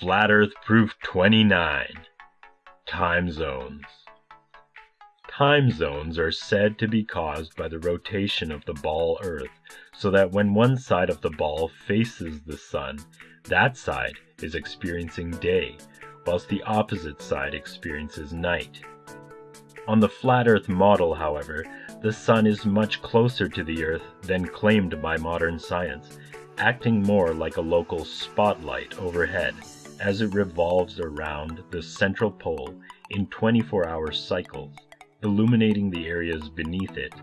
Flat Earth Proof 29 Time Zones. Time zones are said to be caused by the rotation of the ball Earth, so that when one side of the ball faces the sun, that side is experiencing day, whilst the opposite side experiences night. On the flat Earth model, however, the sun is much closer to the Earth than claimed by modern science, acting more like a local spotlight overhead as it revolves around the central pole in 24 hour cycles, illuminating the areas beneath it,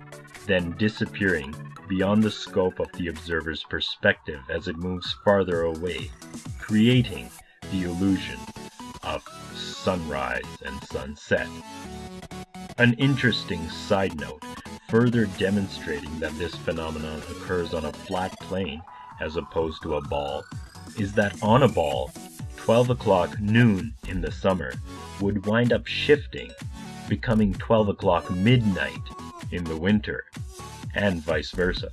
then disappearing beyond the scope of the observer's perspective as it moves farther away, creating the illusion of sunrise and sunset. An interesting side note, further demonstrating that this phenomenon occurs on a flat plane as opposed to a ball, is that on a ball, 12 o'clock noon in the summer would wind up shifting, becoming 12 o'clock midnight in the winter, and vice versa.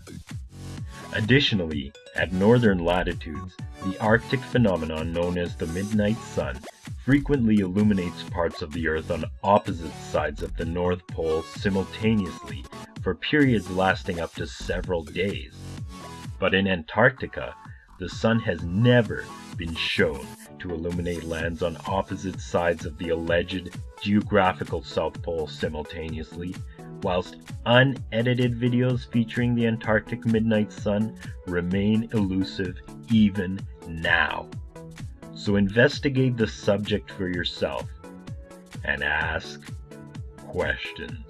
Additionally, at northern latitudes, the Arctic phenomenon known as the midnight sun frequently illuminates parts of the Earth on opposite sides of the North Pole simultaneously for periods lasting up to several days. But in Antarctica, the sun has never been shown to illuminate lands on opposite sides of the alleged geographical South Pole simultaneously, whilst unedited videos featuring the Antarctic midnight sun remain elusive even now. So investigate the subject for yourself and ask questions.